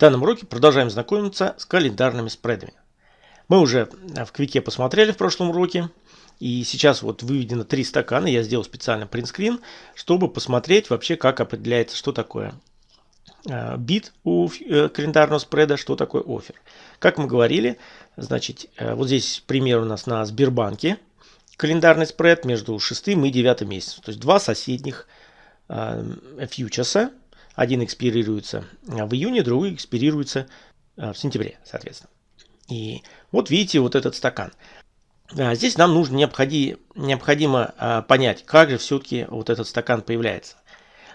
данном уроке продолжаем знакомиться с календарными спредами. Мы уже в Квике посмотрели в прошлом уроке. И сейчас вот выведено три стакана. Я сделал специально принтскрин, чтобы посмотреть вообще, как определяется, что такое э, бит у э, календарного спреда, что такое офер. Как мы говорили, значит, э, вот здесь пример у нас на Сбербанке. Календарный спред между 6 и 9 месяцем. То есть два соседних фьючерса один экспирируется в июне, другой экспирируется в сентябре, соответственно. И вот видите вот этот стакан. Здесь нам нужно необходимо, необходимо а, понять, как же все-таки вот этот стакан появляется.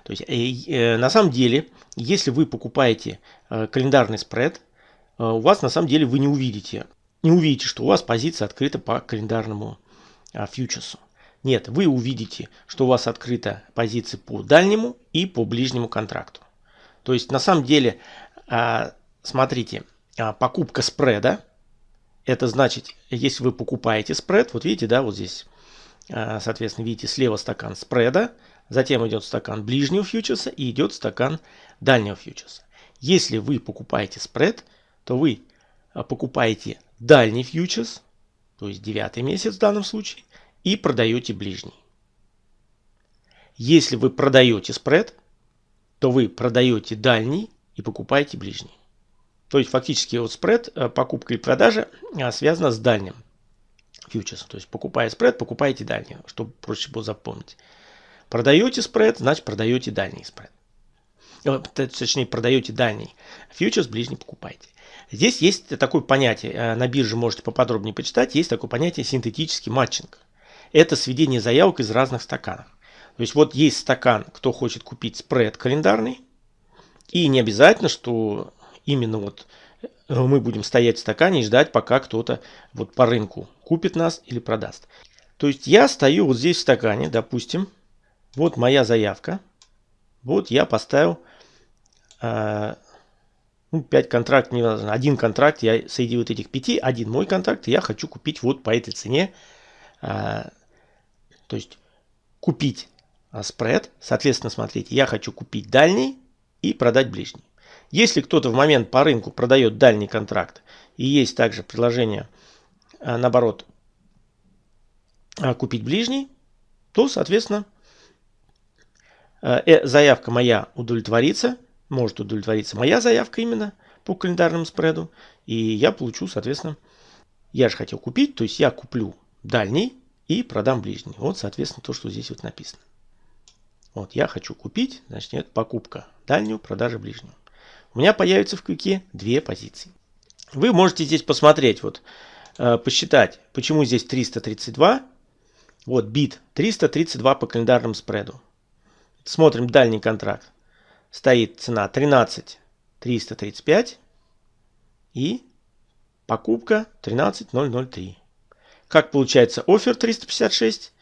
То есть, э, э, на самом деле, если вы покупаете календарный спред, у вас на самом деле вы не увидите, не увидите, что у вас позиция открыта по календарному а, фьючерсу. Нет, вы увидите, что у вас открыта позиция по дальнему и по ближнему контракту. То есть на самом деле, а, смотрите, а, покупка спреда, это значит, если вы покупаете спред, вот видите, да, вот здесь, а, соответственно, видите слева стакан спреда, затем идет стакан ближнего фьючерса и идет стакан дальнего фьючерса. Если вы покупаете спред, то вы покупаете дальний фьючерс, то есть девятый месяц в данном случае, и продаете ближний. Если вы продаете спред, то вы продаете дальний и покупаете ближний. То есть фактически вот спред, э, покупка и продажа э, связана с дальним фьючерсом. То есть покупая спред, покупаете дальний, чтобы проще было запомнить. Продаете спред, значит продаете дальний спред. Э, точнее, продаете дальний фьючерс, ближний покупаете. Здесь есть такое понятие, на бирже можете поподробнее почитать, есть такое понятие синтетический матчинг это сведение заявок из разных стаканов. То есть вот есть стакан, кто хочет купить спред календарный, и не обязательно, что именно вот э, мы будем стоять в стакане и ждать, пока кто-то вот по рынку купит нас или продаст. То есть я стою вот здесь в стакане, допустим, вот моя заявка, вот я поставил э, ну, 5 контрактов, не важно, один контракт, я среди вот этих 5, один мой контракт, я хочу купить вот по этой цене э, то есть купить а, спред, соответственно, смотрите, я хочу купить дальний и продать ближний. Если кто-то в момент по рынку продает дальний контракт и есть также предложение, а, наоборот, а, купить ближний, то, соответственно, э, заявка моя удовлетворится, может удовлетвориться моя заявка именно по календарному спреду, и я получу, соответственно, я же хотел купить, то есть я куплю дальний, и продам ближний. Вот, соответственно, то, что здесь вот написано. Вот, я хочу купить, значит, это покупка дальнюю, продажа ближнюю. У меня появится в квике две позиции. Вы можете здесь посмотреть, вот, э, посчитать, почему здесь 332. Вот, бит 332 по календарному спреду. Смотрим дальний контракт. Стоит цена 13 335 и покупка 13003. Как получается офер 356?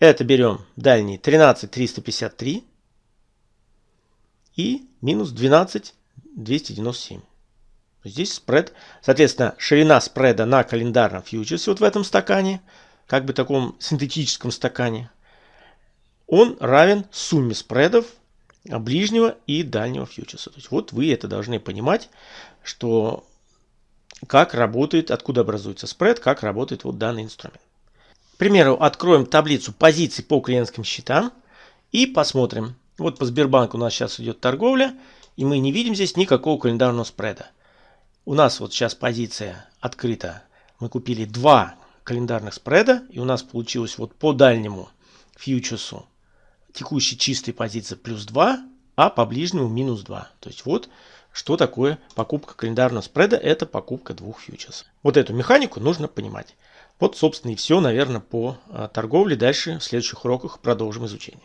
Это берем дальний 13 353 и минус 12 297. Здесь спред, соответственно, ширина спреда на календарном фьючерсе вот в этом стакане, как бы таком синтетическом стакане, он равен сумме спредов ближнего и дальнего фьючерса. То есть вот вы это должны понимать, что как работает, откуда образуется спред, как работает вот данный инструмент. К примеру, откроем таблицу позиций по клиентским счетам и посмотрим. Вот по Сбербанку у нас сейчас идет торговля, и мы не видим здесь никакого календарного спреда. У нас вот сейчас позиция открыта. Мы купили два календарных спреда, и у нас получилось вот по дальнему фьючерсу текущей чистой позиции плюс 2, а по ближнему минус 2. То есть вот что такое покупка календарного спреда? Это покупка двух фьючерсов. Вот эту механику нужно понимать. Вот, собственно, и все, наверное, по а, торговле. Дальше в следующих уроках продолжим изучение.